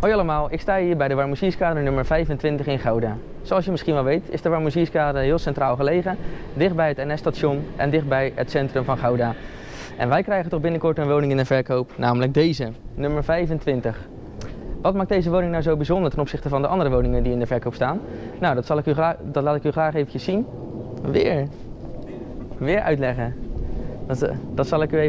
Hoi allemaal, ik sta hier bij de Warmozierskade nummer 25 in Gouda. Zoals je misschien wel weet is de Warmozierskade heel centraal gelegen, dichtbij het NS-station en dichtbij het centrum van Gouda. En wij krijgen toch binnenkort een woning in de verkoop, namelijk deze, nummer 25. Wat maakt deze woning nou zo bijzonder ten opzichte van de andere woningen die in de verkoop staan? Nou, dat, zal ik u dat laat ik u graag eventjes zien. Weer. Weer uitleggen. Dat, eh, dat zal ik u even